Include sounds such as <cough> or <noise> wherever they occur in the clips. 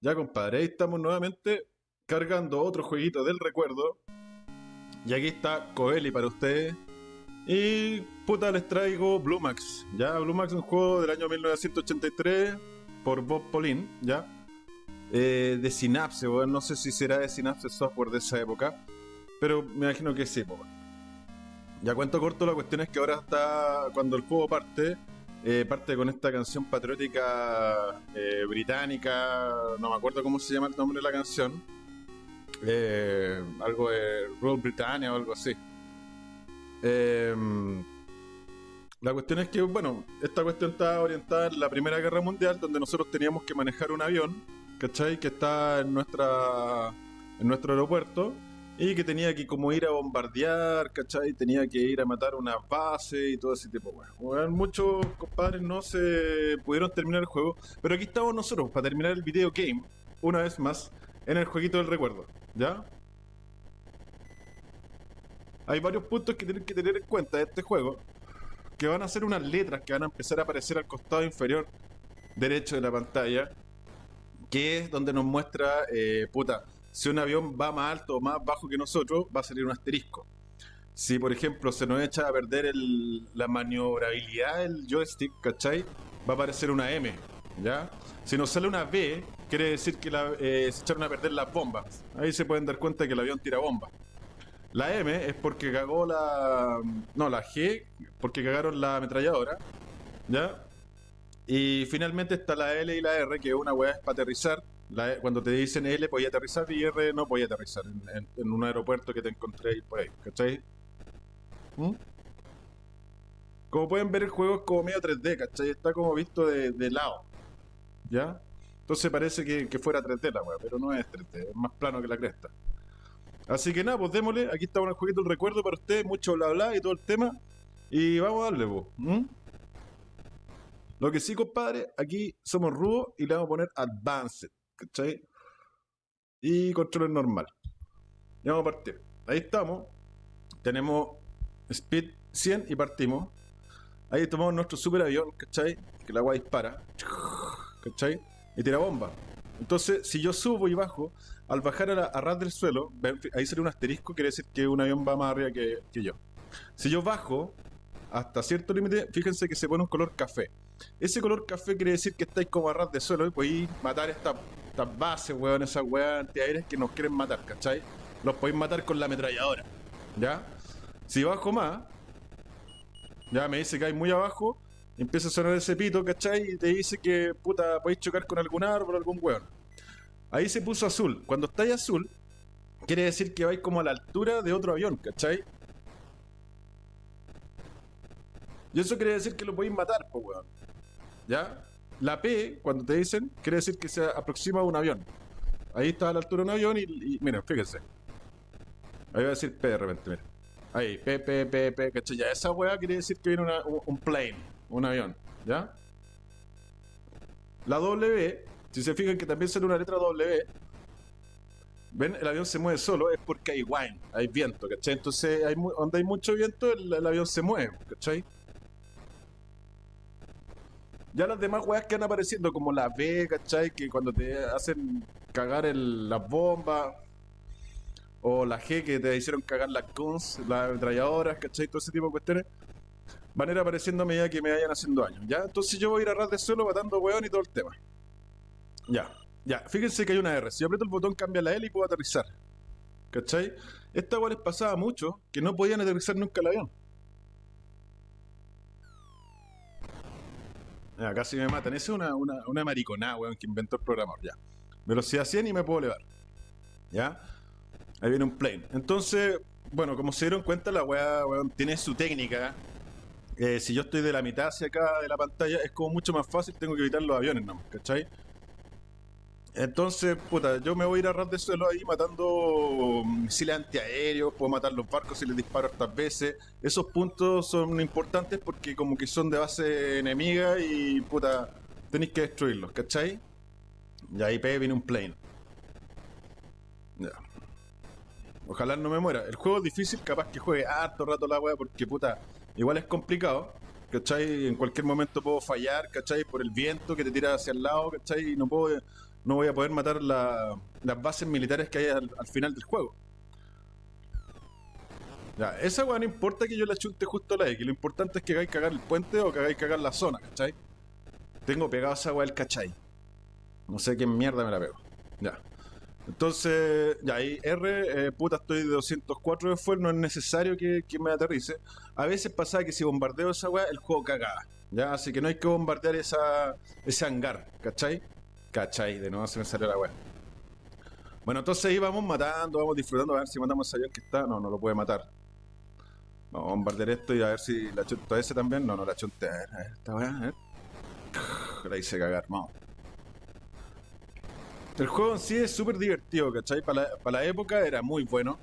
Ya, compadre, ahí estamos nuevamente cargando otro jueguito del recuerdo. Y aquí está Coeli para ustedes. Y puta, les traigo Blue Max. Ya, Blue Max es un juego del año 1983 por Bob Pauline, ya. Eh, de Synapse. No sé si será de Synapse Software de esa época. Pero me imagino que sí. Ya cuento corto, la cuestión es que ahora está. Cuando el juego parte, eh, parte con esta canción patriótica eh, británica. No me acuerdo cómo se llama el nombre de la canción. Eh, algo de Rule Britannia o algo así. Em, la cuestión es que, bueno, esta cuestión está orientada en la Primera Guerra Mundial, donde nosotros teníamos que manejar un avión, ¿cachai? Que está en nuestra en nuestro aeropuerto y que tenía que como ir a bombardear, ¿cachai? Tenía que ir a matar una base y todo ese tipo, bueno. Muchos compadres no se pudieron terminar el juego, pero aquí estamos nosotros para terminar el video game, una vez más, en el jueguito del recuerdo, ¿ya? Hay varios puntos que tienen que tener en cuenta de este juego, que van a ser unas letras que van a empezar a aparecer al costado inferior derecho de la pantalla, que es donde nos muestra, eh, puta, si un avión va más alto o más bajo que nosotros, va a salir un asterisco. Si, por ejemplo, se nos echa a perder la maniobrabilidad del joystick, ¿cachai? Va a aparecer una M, ¿ya? Si nos sale una B, quiere decir que eh, se echaron a perder las bombas. Ahí se pueden dar cuenta que el avión tira bombas. La M es porque cagó la... No, la G, porque cagaron la ametralladora, ¿ya? Y finalmente está la L y la R, que una weá es para aterrizar, cuando te dicen L podía aterrizar y R no podía aterrizar en, un aeropuerto que te encontré por ahí, ¿cachai? ¿Mm? Como pueden ver el juego es como medio 3D, ¿cachai? Está como visto de, lado, ¿ya? Entonces parece que, que fuera 3D la weá, pero no es 3D, es más plano que la cresta. Así que nada, pues démosle, aquí está un jueguito el recuerdo para ustedes, mucho bla bla y todo el tema. Y vamos a darle, pues. ¿mm? Lo que sí, compadre, aquí somos rudos y le vamos a poner Advanced, ¿cachai? Y control normal. Y vamos a partir. Ahí estamos. Tenemos Speed 100 y partimos. Ahí tomamos nuestro super avión, ¿cachai? Que la agua dispara. ¿Cachai? Y tira bomba. Entonces, si yo subo y bajo, al bajar a, la- ras del suelo, ahí sale un asterisco, quiere decir que un avión va más arriba que, que yo. Si yo bajo hasta cierto límite, fíjense que se pone un color café. Ese color café quiere decir que estáis como a ras de suelo y podéis matar estas estas bases, weón, esas weas antiaéreas que nos quieren matar, ¿cachai? Los podéis matar con la ametralladora, ¿ya? Si bajo más, ya me dice que hay muy abajo, empieza a sonar ese pito, ¿cachai? Y te dice que, puta, podéis chocar con algún árbol, algún weón. Ahí se puso azul. Cuando estáis azul, quiere decir que vais como a la altura de otro avión, ¿cachai? Y eso quiere decir que lo podéis matar, pues, weón. ¿Ya? La P, cuando te dicen, quiere decir que se aproxima a un avión. Ahí está a la altura de un avión y, miren, fíjense. Ahí va a decir P de repente, miren. Ahí, P, P, P, P, ¿cachai? Ya esa weá quiere decir que viene un, plane, un avión, ¿ya? La W, si se fijan que también sale una letra W, ven, el avión se mueve solo, es porque hay wind, hay viento, ¿cachai? Entonces, hay, donde hay mucho viento, el, el avión se mueve, ¿cachai? Ya las demás weas que van apareciendo, como la B, ¿cachai? Que cuando te hacen cagar el, las bombas, o la G que te hicieron cagar las guns, las ametralladoras, ¿cachai? Todo ese tipo de cuestiones, van a ir apareciendo a medida que me vayan haciendo daño, ¿ya? Entonces yo voy a ir a ras de suelo matando weón y todo el tema. Ya, ya, fíjense que hay una R. Si aprieto el botón cambia la L y puedo aterrizar. ¿Cachai? Esta weá les pasaba mucho que no podían aterrizar nunca el avión. Ya, casi me matan. Esa es una, una, una mariconada, weón, que inventó el programador. Ya. Velocidad 100 y me puedo elevar. ¿Ya? Ahí viene un plane. Entonces, bueno, como se dieron cuenta, la weá, weón, tiene su técnica. Eh, si yo estoy de la mitad hacia acá de la pantalla, es como mucho más fácil, tengo que evitar los aviones nomás, ¿cachai? Entonces, puta, yo me voy a ir a ras de suelo ahí matando misiles antiaéreos, puedo matar los barcos si les disparo hartas veces. Esos puntos son importantes porque como que son de base enemiga y puta, tenéis que destruirlos, ¿cachai? Y ahí pe, viene un plane. Ya. Ojalá no me muera. El juego es difícil, capaz que juegue harto rato la wea porque puta, igual es complicado. ¿Cachai? En cualquier momento puedo fallar, ¿cachai? Por el viento que te tira hacia el lado, ¿cachai? Y no puedo, no voy a poder matar la- las bases militares que hay al, al final del juego. Ya, esa weá no importa que yo la chunte justo a la X, lo importante es que hagáis cagar el puente o que hagáis cagar la zona, ¿cachai? Tengo pegado esa weá el cachai. No sé qué mierda me la pego. Ya. Entonces, ya ahí R, eh, puta, estoy de 204 de fuel, no es necesario que, me aterrice. A veces pasaba que si bombardeo esa weá, el juego cagaba. Ya, así que no hay que bombardear esa, ese hangar, ¿cachai? ¿Cachai? De nuevo se me salió la weá. Bueno, entonces ahí vamos matando, vamos disfrutando, a ver si matamos a avión que está. No, no lo puede matar. Vamos a bombardear esto y a ver si la chunto a ese también. No, no la chunté. A ver, a ver, esta weá, a ver. La hice cagar, vamos. El juego en sí es súper divertido, ¿cachai? Para la, época era muy bueno.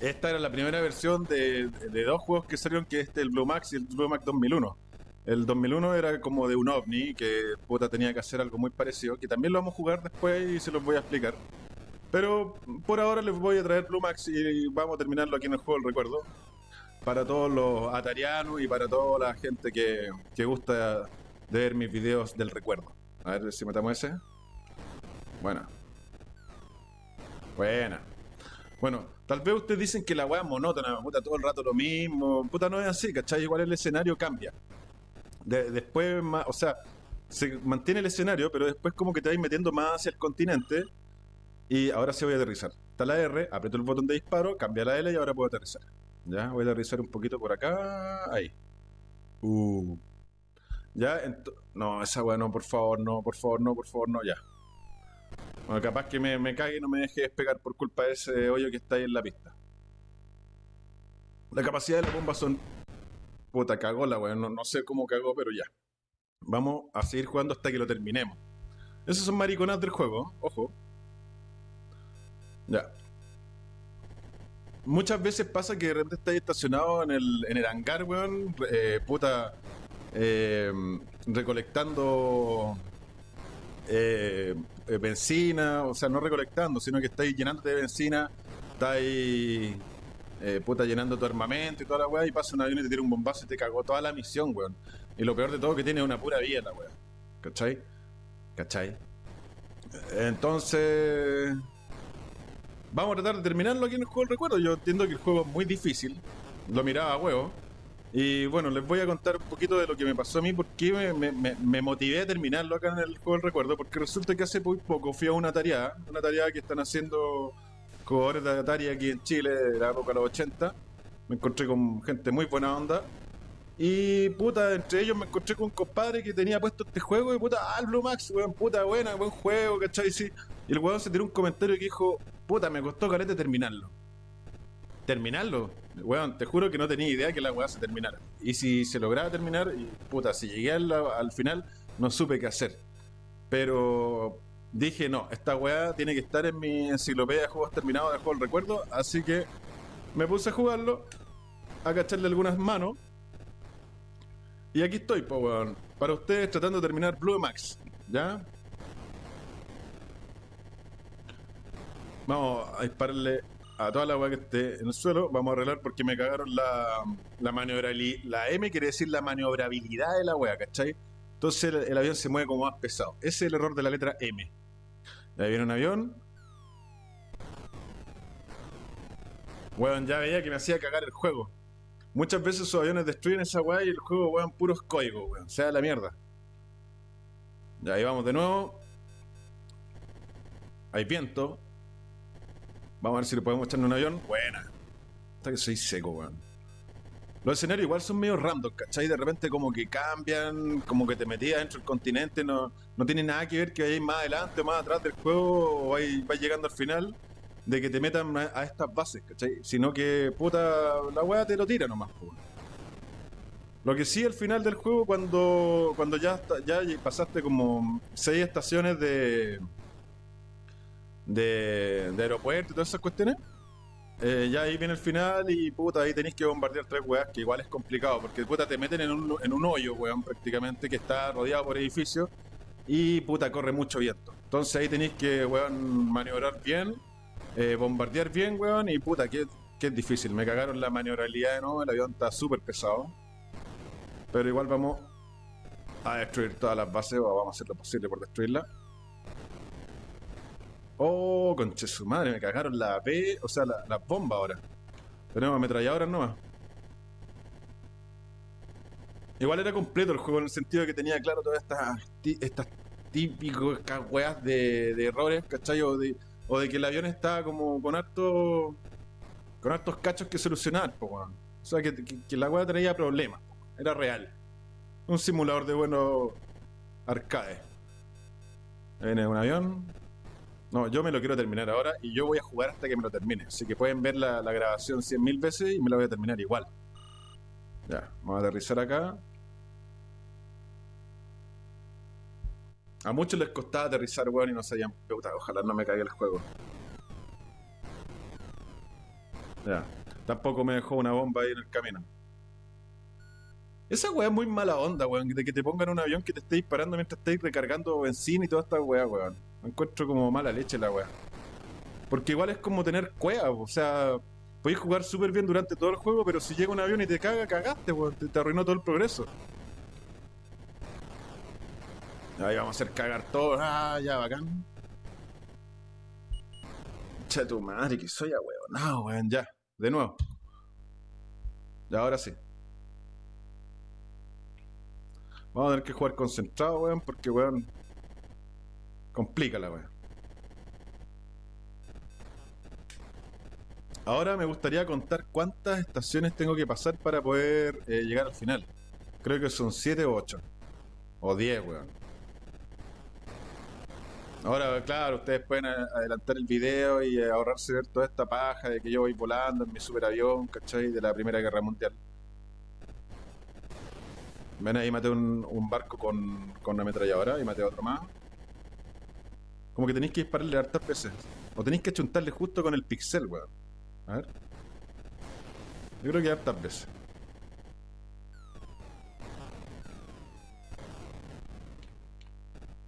Esta era la primera versión de, de dos juegos que salieron, que este, el Blue Max y el Blue Max 2001. El 2001 era como de un ovni, que puta tenía que hacer algo muy parecido, que también lo vamos a jugar después y se los voy a explicar. Pero por ahora les voy a traer Blue Max y vamos a terminarlo aquí en el juego del recuerdo. Para todos los atarianos y para toda la gente que, que gusta de ver mis videos del recuerdo. A ver si matamos ese. Buena. Buena. Bueno, tal vez ustedes dicen que la weá es monótona, puta, todo el rato lo mismo. Puta, no es así, ¿cachai? Igual el escenario cambia. De- después, más, o sea, se mantiene el escenario, pero después como que te vais metiendo más hacia el continente. Y ahora sí voy a aterrizar. Está la R, aprieto el botón de disparo, cambia la L y ahora puedo aterrizar. Ya, voy a aterrizar un poquito por acá. Ahí. Uh. Ya, no, esa weá no, por favor, no, por favor, no, por favor, no, ya. Bueno, capaz que me, me cague y no me deje despegar por culpa de ese hoyo que está ahí en la pista. La capacidad de la bomba son. Puta, cagó la weá. No, sé cómo cagó, pero ya. Vamos a seguir jugando hasta que lo terminemos. Esos son mariconas del juego, ojo. Ya. Muchas veces pasa que de repente estáis estacionado en el, en el hangar, weón. eh, puta. eh, recolectando eh, benzina, o sea, no recolectando, sino que estáis llenándote de benzina, estáis eh, puta llenando tu armamento y toda la weá, y pasa un avión y te tira un bombazo y te cagó toda la misión, weón. Y lo peor de todo que tiene una pura vida la weá. ¿Cachai? ¿Cachai? Entonces. Vamos a tratar de terminarlo aquí en el juego del recuerdo. Yo entiendo que el juego es muy difícil. Lo miraba a huevo. Y bueno, les voy a contar un poquito de lo que me pasó a mí, porque me- me- me motivé a terminarlo acá en el juego del recuerdo, porque resulta que hace muy poco fui a una tarea, una tarea que están haciendo jugadores de Atari aquí en Chile de la época de los 80. Me encontré con gente muy buena onda. Y puta, entre ellos me encontré con un compadre que tenía puesto este juego y puta, ah, Blue Max, weón, puta, buena, buen juego, ¿cachai? Sí. Y el weón se tiró un comentario que dijo, puta, me costó calete terminarlo. ¿Terminarlo? Weón, te juro que no tenía idea que la weá se terminara. Y si se lograba terminar, y puta, si llegué al, al final, no supe qué hacer. Pero dije, no, esta weá tiene que estar en mi enciclopedia de juegos terminados de juego del recuerdo, así que me puse a jugarlo, a cacharle algunas manos. Y aquí estoy, po, weón. Para ustedes tratando de terminar Blue Max. ¿Ya? Vamos a dispararle a toda la weá que esté en el suelo. Vamos a arreglar porque me cagaron la, la maniobrabilidad. La M quiere decir la maniobrabilidad de la weá, ¿cachai? Entonces el, avión se mueve como más pesado. Ese es el error de la letra M. Ahí viene un avión. Weón, ya veía que me hacía cagar el juego. Muchas veces esos aviones destruyen esa weá y el juego, weón, puros códigos, weón. Sea la mierda. Ya, ahí vamos de nuevo. Hay viento. Vamos a ver si le podemos echarle un avión. Buena. Hasta que soy seco, weón. Los escenarios igual son medio random, ¿cachai? De repente como que cambian, como que te metías dentro del continente, no, no tiene nada que ver que vayáis más adelante o más atrás del juego o vais, llegando al final de que te metan a, estas bases, ¿cachai? Sino que, puta, la weá te lo tira nomás, po. Lo que sí al final del juego, cuando, cuando ya, ya pasaste como seis estaciones de, de, de aeropuerto y todas esas cuestiones, eh, ya ahí viene el final y puta, ahí tenéis que bombardear tres weas, que igual es complicado, porque puta, te meten en un, hoyo, weón, prácticamente, que está rodeado por edificios y puta, corre mucho viento. Entonces ahí tenéis que, weón, maniobrar bien, eh, bombardear bien, weón, y puta, que, que es difícil. Me cagaron la maniobrabilidad de nuevo, el avión está súper pesado. Pero igual vamos a destruir todas las bases, o vamos a hacer lo posible por destruirla. Oh, conche su madre, me cagaron la AP, o sea, la, la bomba ahora. Tenemos ametralladoras nomás. Igual era completo el juego en el sentido de que tenía claro todas estas, estas típicas weas de, de errores, ¿cachai? O de, que el avión estaba como con harto, con hartos cachos que solucionar, po, weón. O sea, que, la wea traía problemas, era real. Un simulador de buenos arcade. Viene un avión. No, yo me lo quiero terminar ahora y yo voy a jugar hasta que me lo termine. Así que pueden ver la, la grabación 100.000 veces y me la voy a terminar igual. Ya, vamos a aterrizar acá. A muchos les costaba aterrizar, weón, y no sabían. Puta, ojalá no me caiga el juego. Ya. Tampoco me dejó una bomba ahí en el camino. Esa weá es muy mala onda, weón. De que te pongan un avión que te esté disparando mientras estés recargando benzina y toda esta weá, weón. Me encuentro como mala leche la weá. Porque igual es como tener cueva, o sea, podéis jugar súper bien durante todo el juego, pero si llega un avión y te caga, cagaste, weón. Te, te arruinó todo el progreso. Ahí vamos a hacer cagar todo. Ah, ya, bacán. Che tu madre, que soy a weón. No, weón, ya. De nuevo. Ya, ahora sí. Vamos a tener que jugar concentrado, weón, porque, weón, complica la weón. Ahora me gustaría contar cuántas estaciones tengo que pasar para poder eh, llegar al final. Creo que son 7 o 8. O 10, weón. Ahora, claro, ustedes pueden a- adelantar el video y eh, ahorrarse ver toda esta paja de que yo voy volando en mi superavión, ¿cachai? De la Primera Guerra Mundial. Ven ahí, maté un, un barco con, con una ametralladora y maté otro más. Como que tenéis que dispararle hartas veces. O tenéis que chuntarle justo con el pixel, weón. A ver. Yo creo que hartas veces.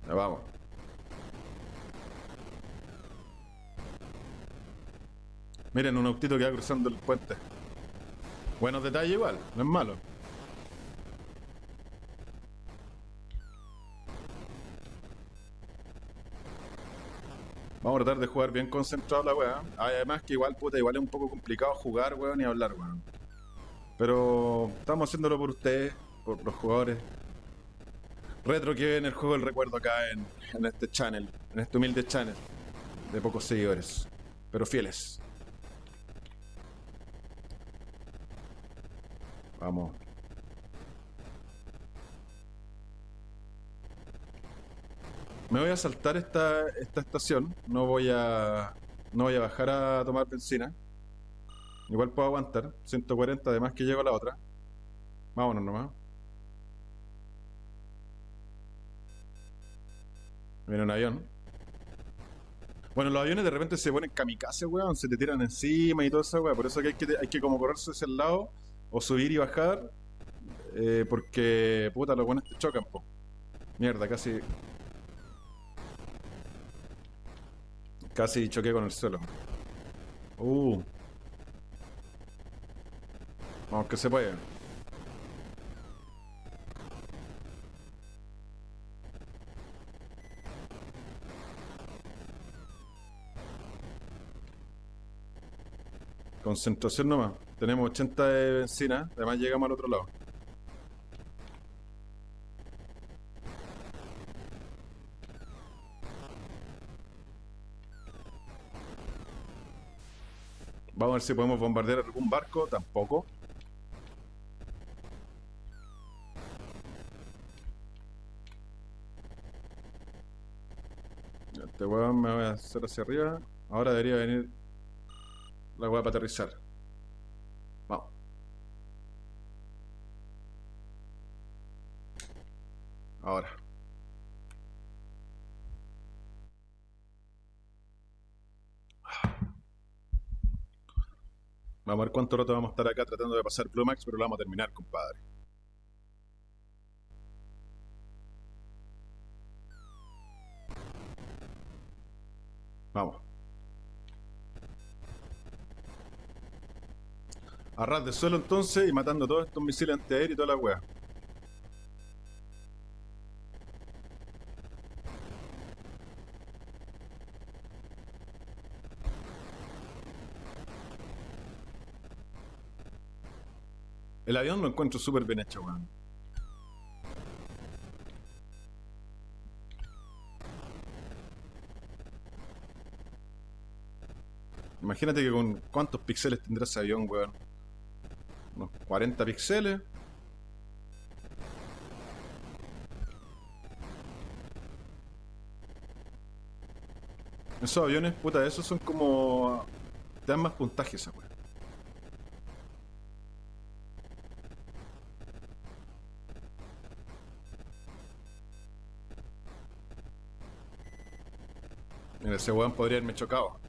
Ya vamos. Miren, un autito que va cruzando el puente. Buenos detalles igual, no es malo. Tratar de jugar bien concentrado la weá. Además que igual, puta, igual es un poco complicado jugar, weón, y hablar, weón. Pero estamos haciéndolo por ustedes, por los jugadores. Retro que ven el juego del recuerdo acá en, en este channel, en este humilde channel de pocos seguidores, pero fieles. Vamos. Me voy a saltar esta, esta estación. No voy a. No voy a bajar a tomar benzina. Igual puedo aguantar. 140, además que llego a la otra. Vámonos nomás. Viene un avión. Bueno, los aviones de repente se ponen kamikaze, weón. Se te tiran encima y todo eso, weón. Por eso que hay que, hay que como correrse hacia el lado. O subir y bajar. eh, porque, puta, los buenos te chocan, po. Mierda, casi. Casi choqué con el suelo. Uh. Vamos que se puede. Concentración nomás. Tenemos 80 de benzina. Además llegamos al otro lado. Ver si podemos bombardear algún barco. Tampoco. Este weón me voy a hacer hacia arriba. Ahora debería venir la weá para aterrizar. Vamos. Ahora. Vamos a ver cuánto rato vamos a estar acá tratando de pasar Blue Max, pero lo vamos a terminar, compadre. Vamos. A ras de suelo entonces y matando todos estos misiles antiaéreos y toda la wea. El avión lo encuentro súper bien hecho, weón. Imagínate que con cuántos píxeles tendrá ese avión, weón. Unos 40 píxeles. Esos aviones, puta, esos son como... Te dan más puntaje esa weón. Ese weón podría haberme chocado.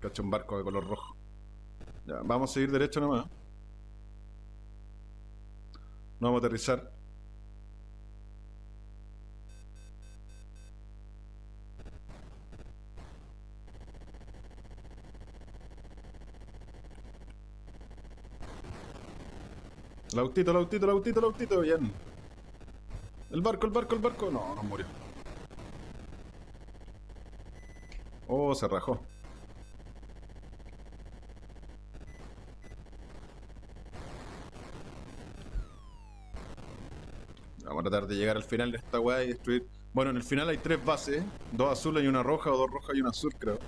Cacho un barco de color rojo. Ya, vamos a seguir derecho nomás. No vamos a aterrizar. El autito, el autito, el autito, el autito, bien. El barco, el barco, el barco. No, no murió. Oh, se rajó. Vamos a tratar de llegar al final de esta weá y destruir. Bueno, en el final hay tres bases: dos azules y una roja, o dos rojas y una azul, creo.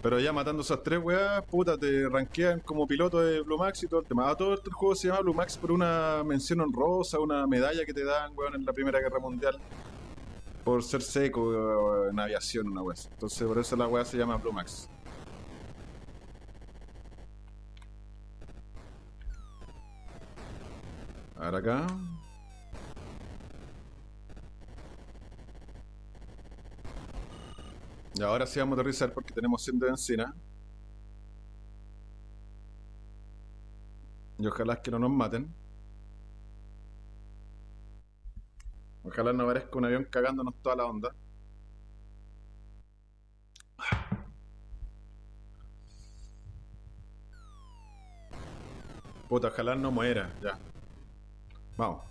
Pero ya matando esas tres weas, puta, te rankean como piloto de Blue Max y todo el tema. A todo el juego se llama Blue Max por una mención honrosa, una medalla que te dan, weón, en la Primera Guerra Mundial. Por ser seco weón, en aviación, una wea. Entonces, por eso la wea se llama Blue Max. Ahora acá. Y ahora sí vamos a aterrizar porque tenemos 100 de benzina. Y ojalá que no nos maten. Ojalá no aparezca un avión cagándonos toda la onda. Puta, ojalá no muera, ya. Vamos.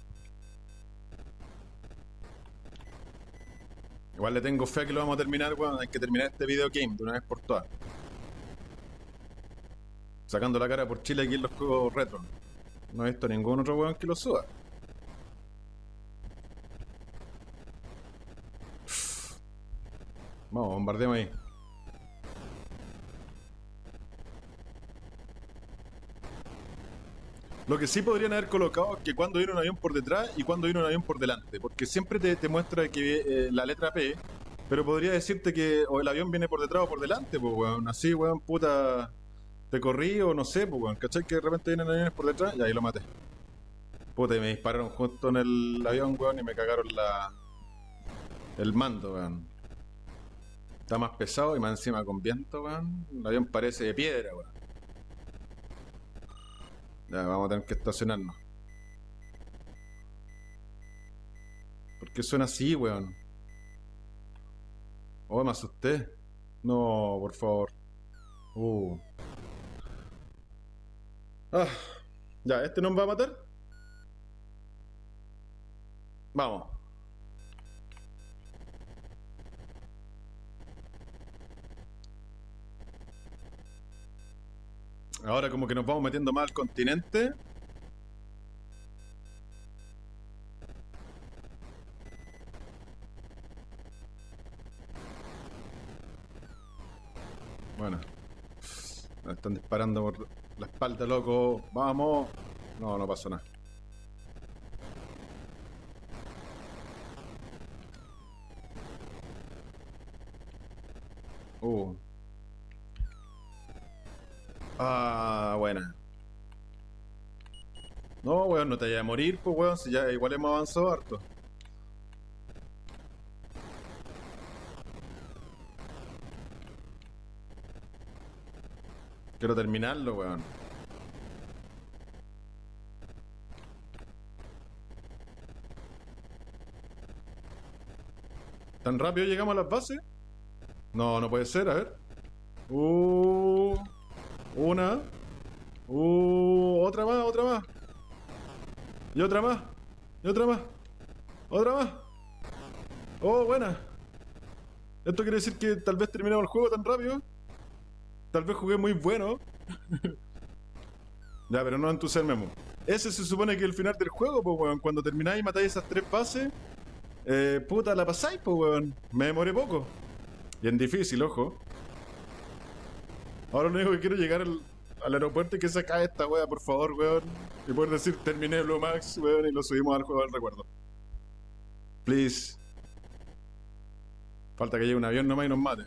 Igual le tengo fe que lo vamos a terminar, weón. Hay que terminar este video game de una vez por todas. Sacando la cara por Chile aquí en los juegos retro. No he visto ningún otro weón que lo suba. Vamos, bombardeemos ahí. Lo que sí podrían haber colocado es que cuando viene un avión por detrás y cuando viene un avión por delante. Porque siempre te, te muestra que eh, la letra P, pero podría decirte que o el avión viene por detrás o por delante, pues weón. Así, weón, puta. Te corrí o no sé, pues weón. ¿Cachai? Que de repente vienen aviones por detrás y ahí lo maté. Puta, y me dispararon justo en el avión, weón, y me cagaron la. El mando, weón. Está más pesado y más encima con viento, weón. El avión parece de piedra, weón. Ya, vamos a tener que estacionarnos. ¿Por qué suena así, weón? Oh, me asusté. No, por favor. Uh. Ah, ya, ¿este nos va a matar? Vamos. Ahora como que nos vamos metiendo más al continente. Bueno. Me están disparando por la espalda, loco. Vamos. No, no pasó nada. Uh. Ah, buena. No, weón, no te vayas a morir, pues weón, si ya igual hemos avanzado harto. Quiero terminarlo, weón. ¿Tan rápido llegamos a las bases? No, no puede ser, a ver. Uh, una. Uh, otra más, otra más. Y otra más. Y otra más. Otra más. Oh, buena. Esto quiere decir que tal vez terminamos el juego tan rápido. Tal vez jugué muy bueno. <laughs> ya, pero no entusiasmemos. ese se supone que es el final del juego, pues, weón. Cuando termináis y matáis esas tres bases, eh, puta, la pasáis, pues, weón. Me demoré poco. Y en difícil, ojo. Ahora lo único que quiero llegar al, aeropuerto y que se acabe esta wea, por favor, weón. Y poder decir, terminé Blue Max, weón, y lo subimos al juego del recuerdo. Please. Falta que llegue un avión nomás y nos mate.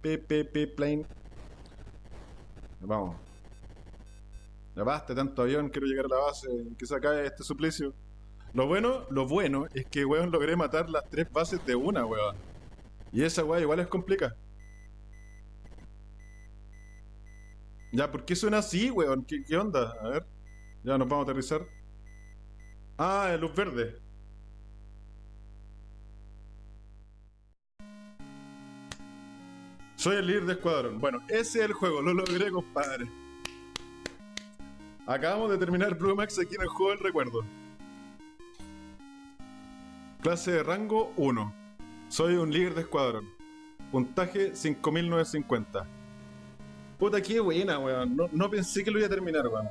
Pip, plane. Vamos. Ya basta tanto avión, quiero llegar a la base, que se acabe este suplicio. Lo bueno, lo bueno es que, weón, logré matar las tres bases de una, weón. Y esa weón igual es complicada. Ya, ¿por qué suena así, weón? ¿Qué, ¿Qué, onda? A ver. Ya, nos vamos a aterrizar. Ah, luz verde. Soy el líder de escuadrón. Bueno, ese es el juego, lo logré, compadre. Acabamos de terminar Blue Max aquí en el juego del recuerdo. Clase de rango 1. Soy un líder de escuadrón. Puntaje 5950. Puta, qué buena, weón. No, pensé que lo iba a terminar, weón.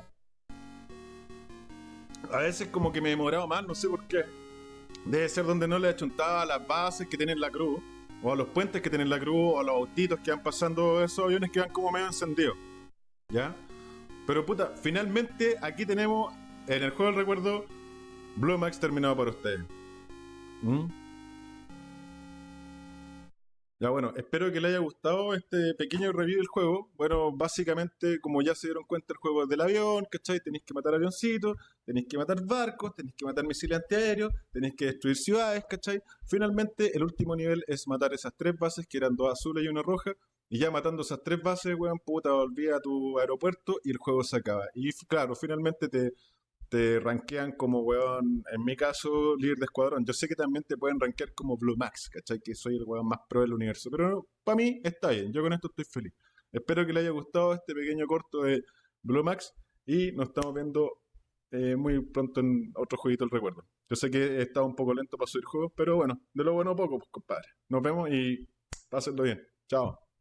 A veces como que me he demorado más, no sé por qué. Debe ser donde no le achuntaba a las bases que tienen la cruz o a los puentes que tienen la cruz, o a los autitos que van pasando esos aviones que van como medio encendidos. ¿Ya? Pero puta, finalmente aquí tenemos en el juego del recuerdo Blue Max terminado para ustedes. ¿Mm? Ya bueno, espero que les haya gustado este pequeño review del juego. Bueno, básicamente, como ya se dieron cuenta, el juego es del avión, ¿cachai? Tenéis que matar avioncitos, tenéis que matar barcos, tenéis que matar misiles antiaéreos, tenéis que destruir ciudades, ¿cachai? Finalmente, el último nivel es matar esas tres bases, que eran dos azules y una roja. Y ya matando esas tres bases, weón, puta, volví a tu aeropuerto y el juego se acaba. Y claro, finalmente te te rankean como, weón, en mi caso, líder de escuadrón. Yo sé que también te pueden rankear como Blue Max, ¿cachai? Que soy el weón más pro del universo. Pero para mí está bien, yo con esto estoy feliz. Espero que le haya gustado este pequeño corto de Blue Max y nos estamos viendo eh, muy pronto en otro jueguito del recuerdo. Yo sé que he estado un poco lento para subir juegos, pero bueno, de lo bueno poco, pues compadre. Nos vemos y pásenlo bien. Chao.